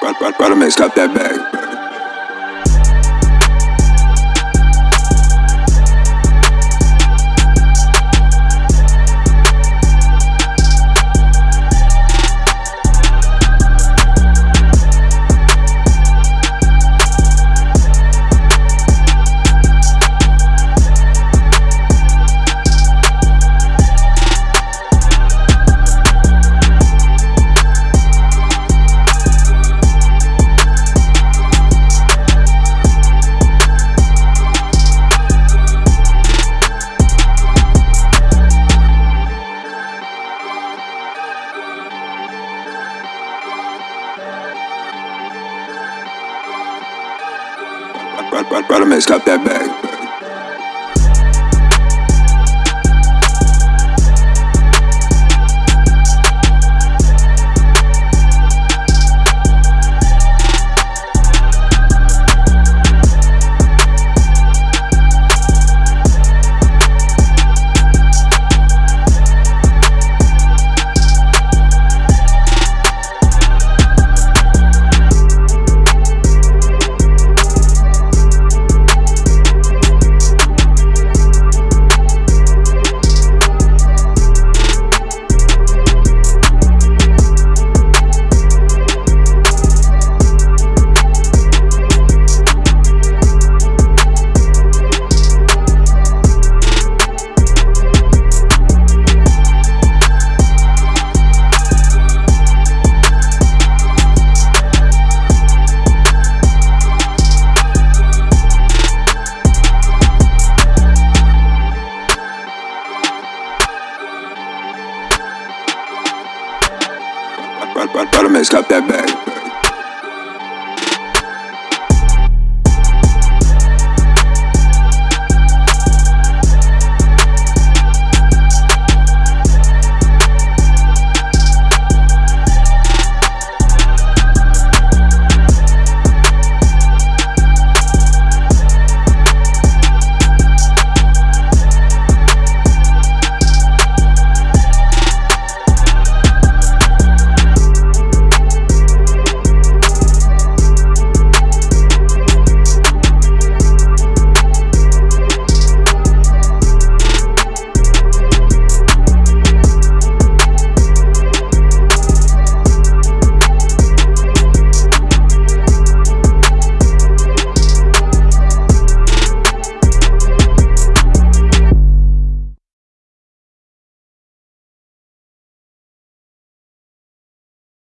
Brother man, stop that bag. Brother man, stop that bag. Brother man, stop that bag.